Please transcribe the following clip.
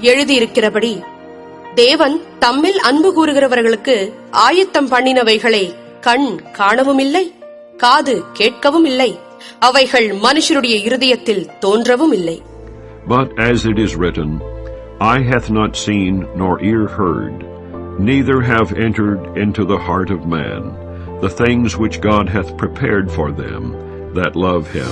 எழுதியிருக்கிறபடி தேவன் தம்மில் அன்பு கூறுகிறவர்களுக்கு ஆயத்தம் பண்ணினவைகளை கண் காணவும் இல்லை காது கேட்கவும் இல்லை அவைகள் மனுஷருடைய இருதயத்தில் தோன்றவும் இல்லை But as it is written, i hath not seen, nor ear heard, neither have entered into the heart of man, the things which God hath prepared for them that love him.